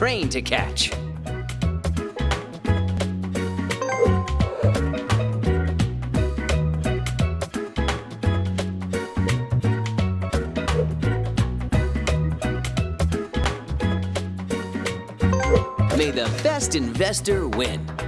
Train to catch. May the best investor win.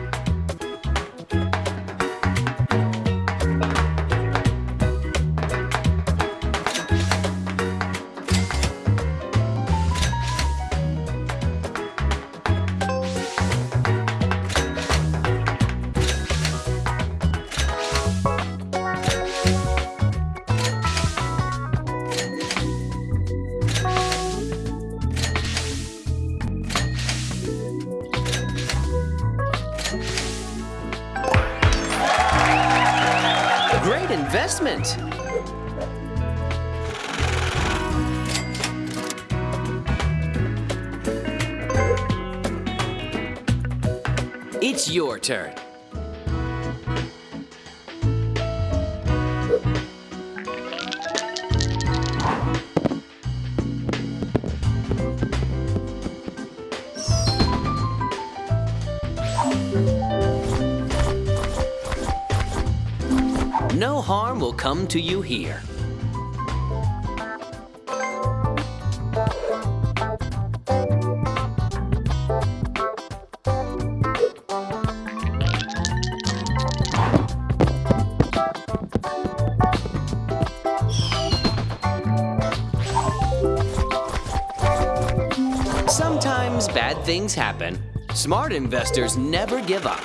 It's your turn. No harm will come to you here. Things happen. Smart investors never give up.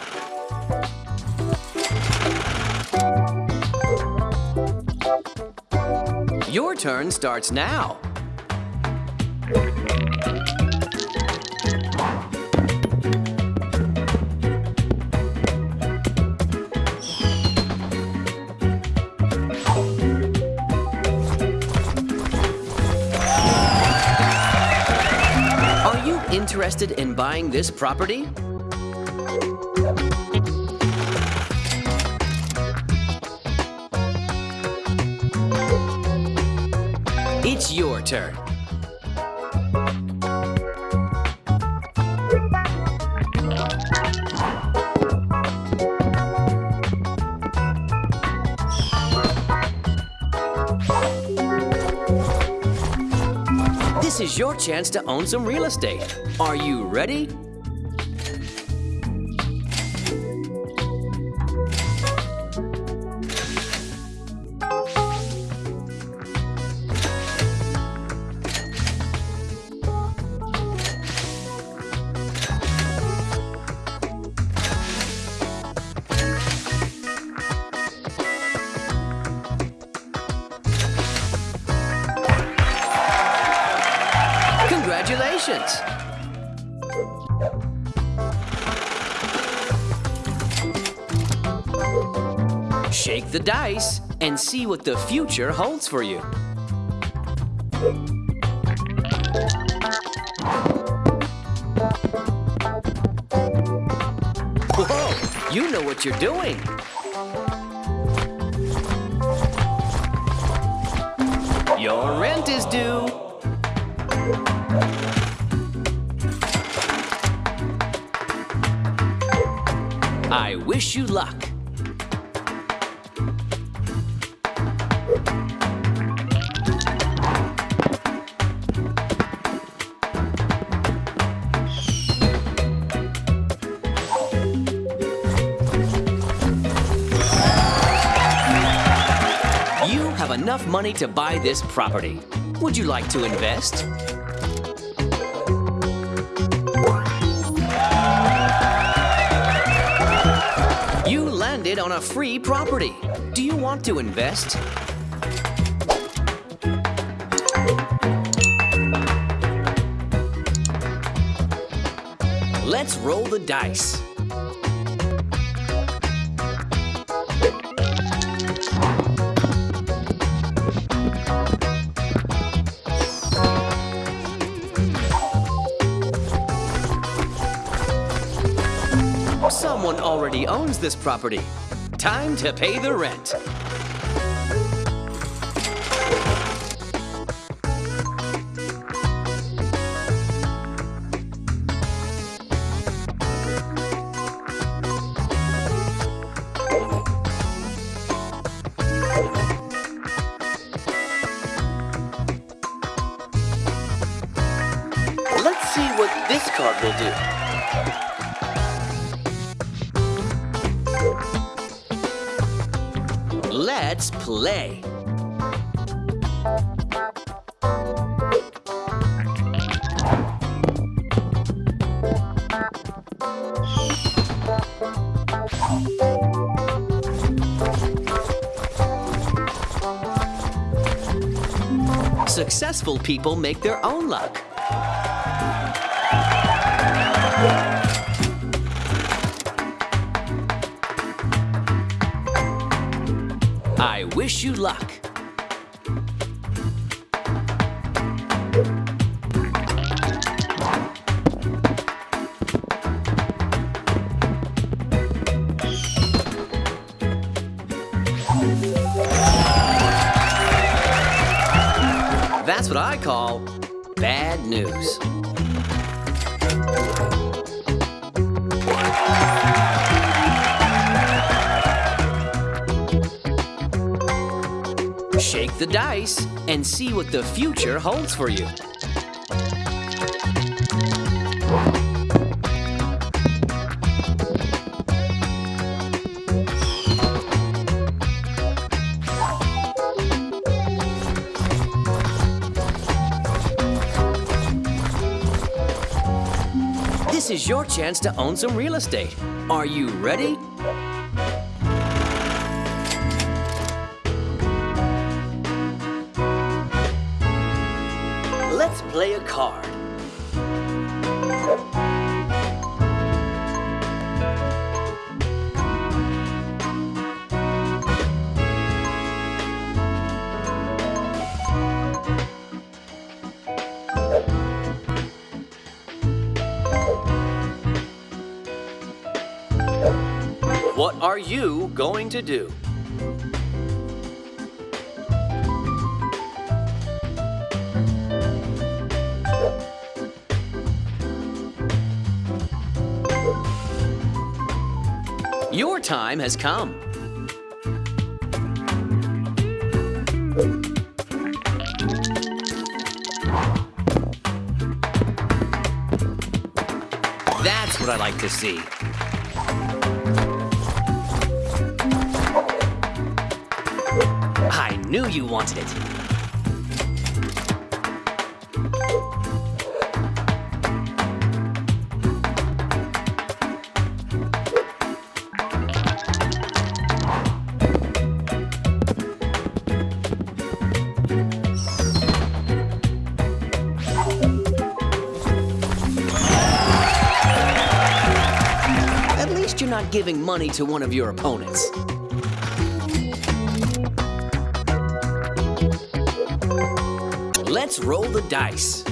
Your turn starts now. Interested in buying this property? It's your turn. Is your chance to own some real estate. Are you ready? The dice and see what the future holds for you. Whoa! You know what you're doing! Your rent is due! I wish you luck. Money to buy this property. Would you like to invest? You landed on a free property. Do you want to invest? Let's roll the dice. Someone already owns this property. Time to pay the rent. Play. Successful people make their own luck. Luck. That's what I call bad news. The dice and see what the future holds for you. This is your chance to own some real estate. Are you ready? Card. What are you going to do? Time has come. That's what I like to see. I knew you wanted it. Giving money to one of your opponents. Let's roll the dice.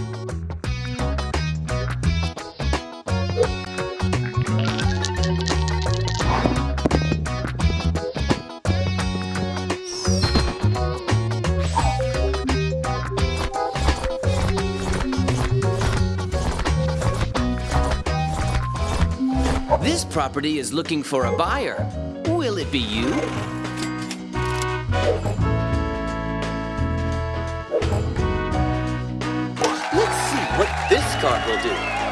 Property is looking for a buyer. Will it be you? Let's see what this card will do.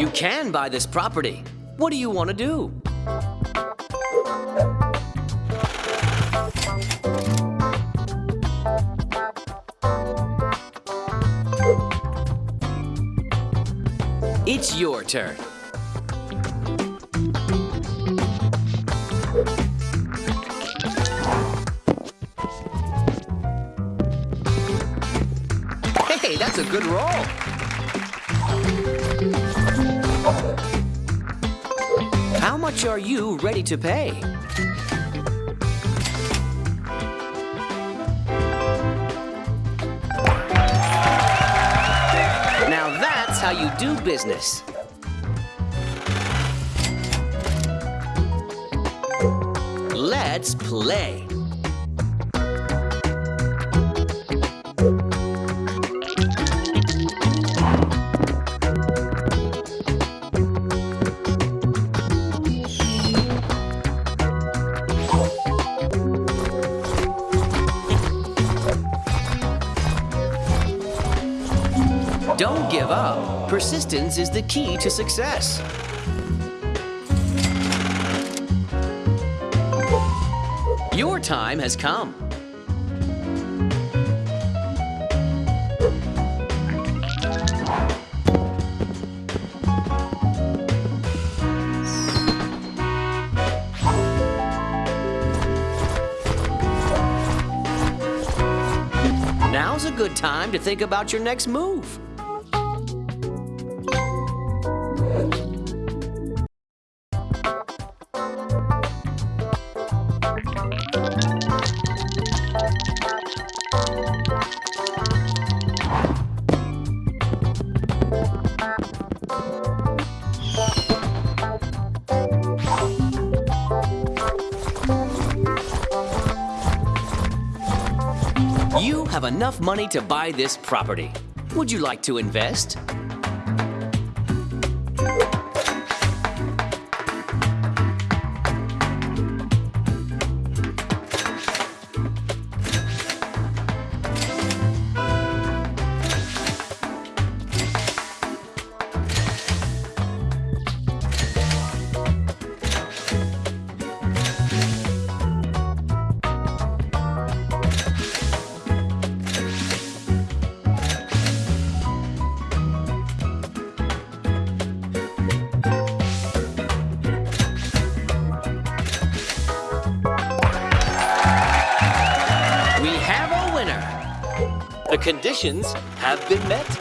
You can buy this property. What do you want to do? It's your turn. Hey, that's a good roll. Much are you ready to pay? Now that's how you do business. Let's play. Persistence is the key to success. Your time has come. Now's a good time to think about your next move. Enough money to buy this property. Would you like to invest? Conditions have been met.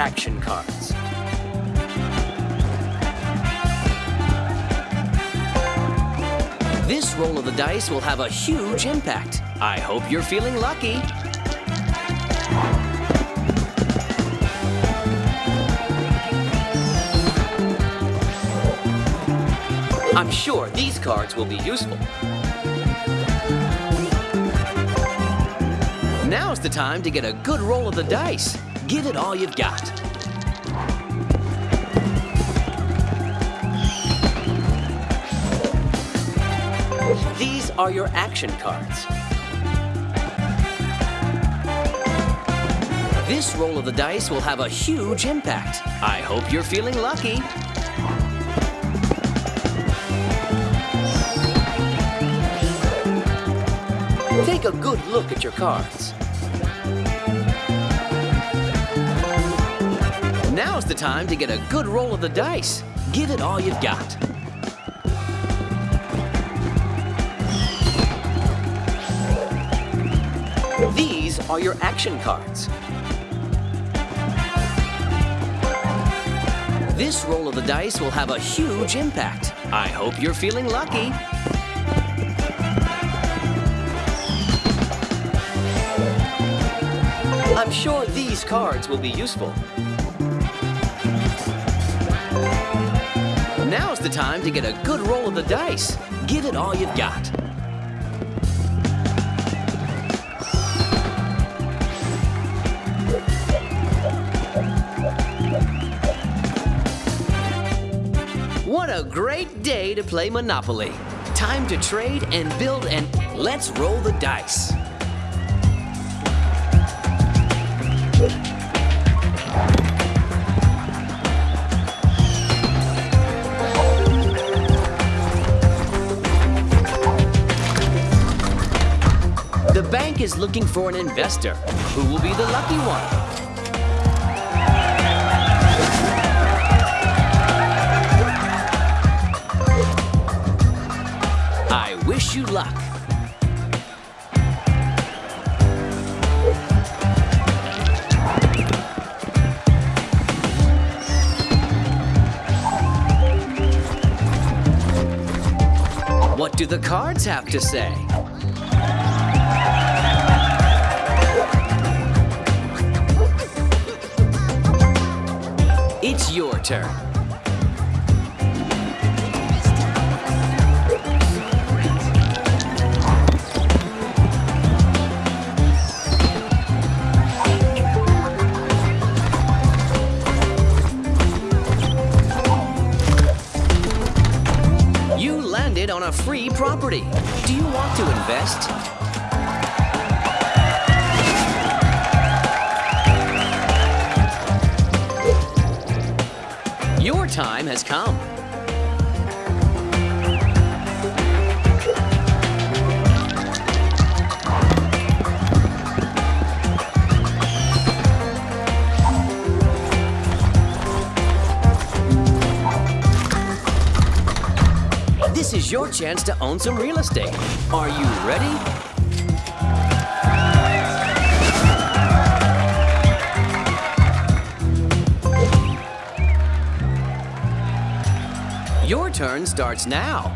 Action cards. This roll of the dice will have a huge impact. I hope you're feeling lucky. I'm sure these cards will be useful. Now's the time to get a good roll of the dice. Give it all you've got. These are your action cards. This roll of the dice will have a huge impact. I hope you're feeling lucky. Take a good look at your cards. time to get a good roll of the dice. Give it all you've got. These are your action cards. This roll of the dice will have a huge impact. I hope you're feeling lucky. I'm sure these cards will be useful. Now's the time to get a good roll of the dice. Give it all you've got. What a great day to play Monopoly. Time to trade and build and let's roll the dice. Is looking for an investor. Who will be the lucky one? I wish you luck. What do the cards have to say? It's your turn. You landed on a free property. Do you want to invest? Time has come. This is your chance to own some real estate. Are you ready? Turn starts now.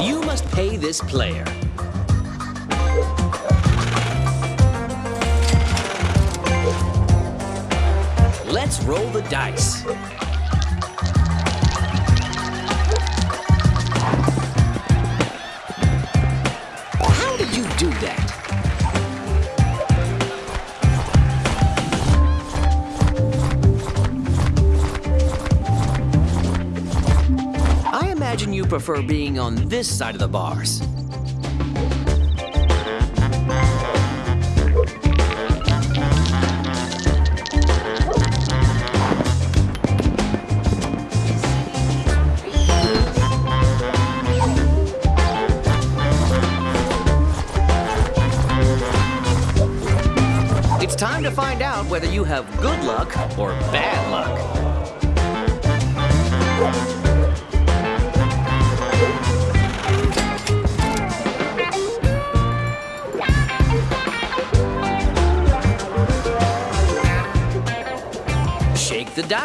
You must pay this player. Let's roll the dice. Prefer being on this side of the bars. It's time to find out whether you have good luck or bad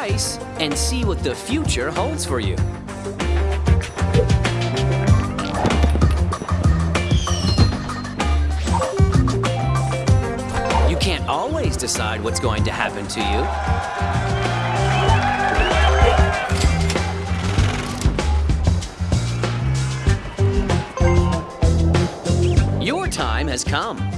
dice and see what the future holds for you. You can't always decide what's going to happen to you. Your time has come.